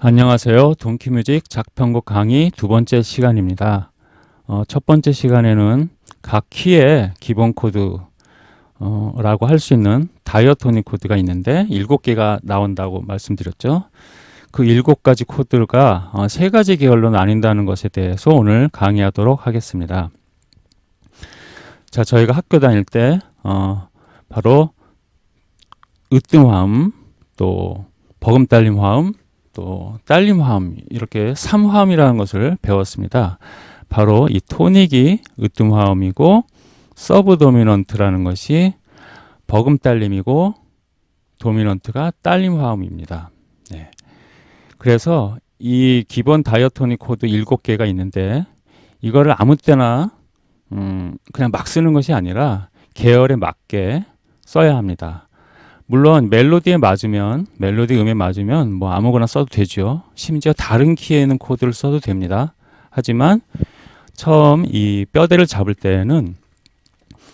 안녕하세요. Donkey Music 작편곡 강의 두 번째 시간입니다. 어, 첫 번째 시간에는 각 키의 기본 코드 어, 라고 할수 있는 diatonic 코드가 있는데 일곱 개가 나온다고 말씀드렸죠. 그 일곱 가지 코드가 어, 세 가지 계열로 나뉜다는 것에 대해서 오늘 강의하도록 하겠습니다. 자, 저희가 학교 다닐 때 어, 바로 으뜸 화음, 또 버금딸림 화음, 또 딸림 화음 이렇게 3화음이라는 것을 배웠습니다. 바로 이 tonic이 으뜸 화음이고 subdominant라는 것이 버금 딸림이고 dominant가 딸림 화음입니다. 네. 그래서 이 기본 diatonic 코드 7개가 있는데 이거를 아무 때나 음 그냥 막 쓰는 것이 아니라 계열에 맞게 써야 합니다. 물론 멜로디에 맞으면 멜로디 음에 맞으면 뭐 아무거나 써도 되죠. 심지어 다른 키에 있는 코드를 써도 됩니다. 하지만 처음 이 뼈대를 잡을 때에는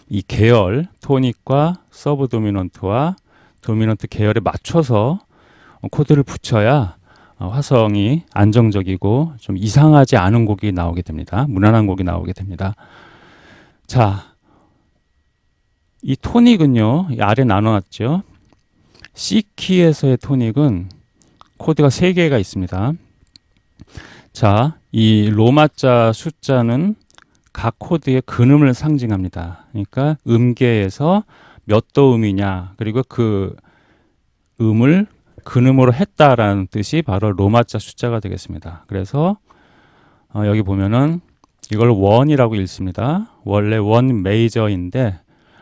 이 계열 tonic과 subdominant와 dominant 계열에 맞춰서 코드를 붙여야 화성이 안정적이고 좀 이상하지 않은 곡이 나오게 됩니다. 무난한 곡이 나오게 됩니다. 자, 이 토닉은요, 이 아래 나눠놨죠. C키에서의 토닉은 코드가 3개가 있습니다. 자, 이 로마자 숫자는 각 코드의 근음을 상징합니다. 그러니까 음계에서 몇 도음이냐, 그리고 그 음을 근음으로 했다라는 뜻이 바로 로마자 숫자가 되겠습니다. 그래서 어, 여기 보면은 이걸 one이라고 읽습니다. 원래 one major인데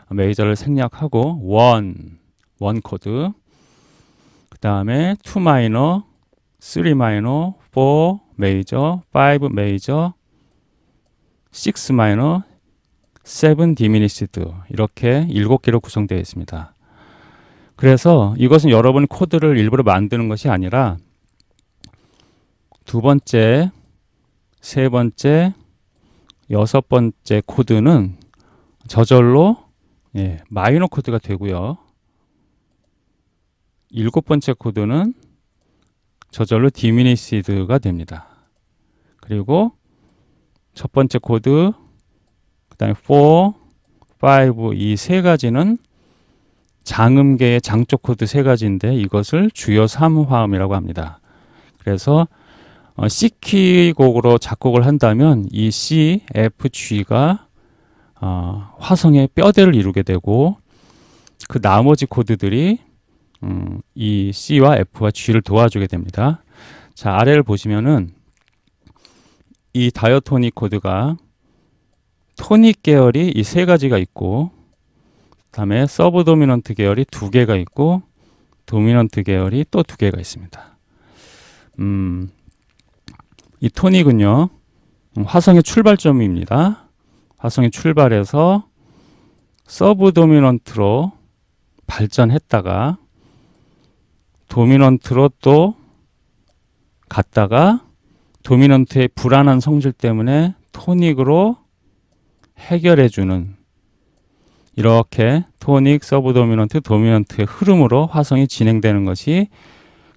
major를 생략하고 one, one 코드 다음에 2 마이너, 3 마이너, 4 메이저, 5 메이저, 6 마이너, 7 diminished 이렇게 7개로 구성되어 있습니다. 그래서 이것은 여러분 코드를 일부러 만드는 것이 아니라 두 번째, 세 번째, 여섯 번째 코드는 저절로 예, 마이너 코드가 되고요. 일곱 번째 코드는 저절로 diminished가 됩니다. 그리고 첫 번째 코드, 그 다음에 4, 5, 이 세 가지는 장음계의 장쪽 코드 세 가지인데 이것을 주요 3화음이라고 합니다. 그래서 어, C키 곡으로 작곡을 한다면 이 C, F, G가 어, 화성의 뼈대를 이루게 되고 그 나머지 코드들이 음, 이 C와 F와 G를 도와주게 됩니다. 자, 아래를 보시면은 이 diatonic 코드가 토닉 계열이 이 세 가지가 있고 다음에 subdominant 계열이 두 개가 있고 dominant 계열이 또 두 개가 있습니다. 음, 이 tonic은요 화성의 출발점입니다. 화성이 출발해서 subdominant로 발전했다가 dominant로 또 갔다가 dominant의 불안한 성질 때문에 tonic으로 해결해주는 이렇게 tonic, subdominant, dominant의 흐름으로 화성이 진행되는 것이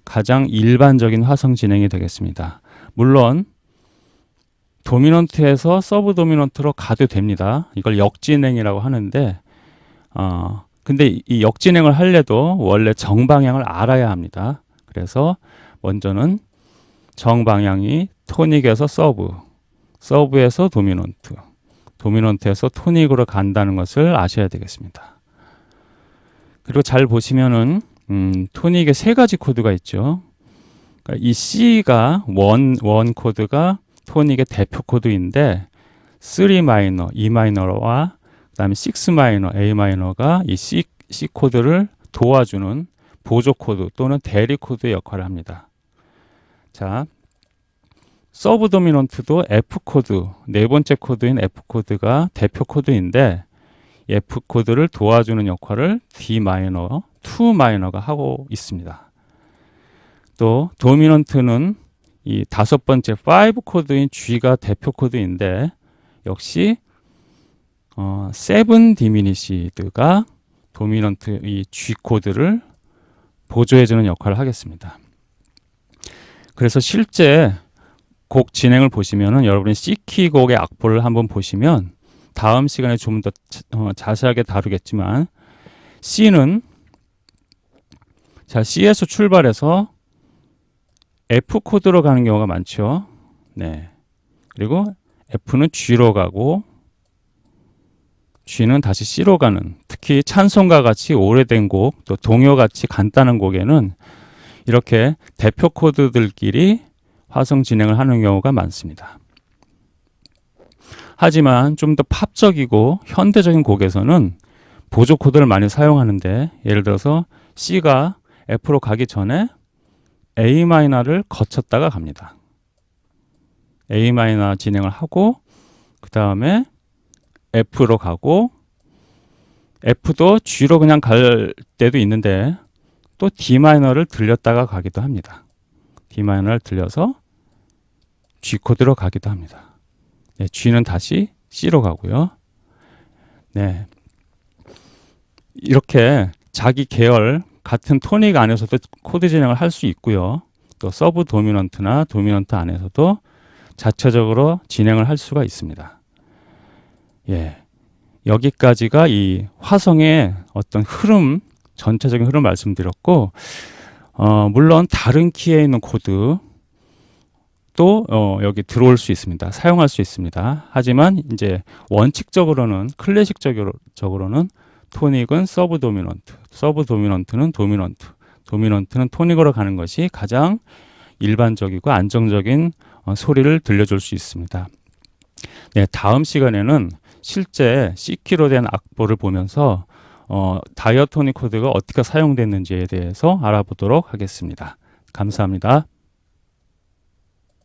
가장 일반적인 화성 진행이 되겠습니다. 물론 dominant에서 subdominant로 가도 됩니다. 이걸 역진행이라고 하는데 어, 근데 이 역진행을 하려도 원래 정방향을 알아야 합니다. 그래서 먼저는 정방향이 tonic에서 sub, sub에서 dominant, dominant에서 tonic으로 간다는 것을 아셔야 되겠습니다. 그리고 잘 보시면은 음, tonic에 세 가지 코드가 있죠. 그러니까 이 C가 one, one 코드가 tonic의 대표 코드인데 3 마이너, E 마이너와 그 다음에 6 마이너, A 마이너가 이 C, C 코드를 도와주는 보조 코드 또는 대리 코드의 역할을 합니다. 자, 서브 도미넌트도 F 코드, 네 번째 코드인 F 코드가 대표 코드인데 F 코드를 도와주는 역할을 D 마이너, 2 마이너가 하고 있습니다. 또 도미넌트는 이 다섯 번째 5 코드인 G가 대표 코드인데 역시 어, seven diminished가 도미넌트 이 G 코드를 보조해주는 역할을 하겠습니다. 그래서 실제 곡 진행을 보시면은 여러분이 C키 곡의 악보를 한번 보시면 다음 시간에 좀더 어, 자세하게 다루겠지만 C는 자 C에서 출발해서 F 코드로 가는 경우가 많죠. 네. 그리고 F는 G로 가고 G는 다시 C로 가는 특히 찬송가 같이 오래된 곡, 또 동요 같이 간단한 곡에는 이렇게 대표 코드들끼리 화성 진행을 하는 경우가 많습니다. 하지만 좀 더 팝적이고 현대적인 곡에서는 보조 코드를 많이 사용하는데 예를 들어서 C가 F로 가기 전에 A 마이너를 거쳤다가 갑니다. A 마이너 진행을 하고 그 다음에 F로 가고 F도 G로 그냥 갈 때도 있는데 또 D 마이너를 들렸다가 가기도 합니다. D 마이너를 들려서 G 코드로 가기도 합니다. 네, G는 다시 C로 가고요. 네. 이렇게 자기 계열 같은 토닉 안에서도 코드 진행을 할 수 있고요. 또 서브 도미넌트나 도미넌트 안에서도 자체적으로 진행을 할 수가 있습니다. 예. 여기까지가 이 화성의 어떤 흐름, 전체적인 흐름 말씀드렸고, 어, 물론 다른 키에 있는 코드 또 어, 여기 들어올 수 있습니다. 사용할 수 있습니다. 하지만 이제 원칙적으로는 클래식적으로는 토닉은 서브 도미넌트, 서브 도미넌트는 도미넌트, 도미넌트는 토닉으로 가는 것이 가장 일반적이고 안정적인 어, 소리를 들려줄 수 있습니다. 네, 다음 시간에는 실제 C키로 된 악보를 보면서 어, 다이어토닉 코드가 어떻게 사용됐는지에 대해서 알아보도록 하겠습니다. 감사합니다.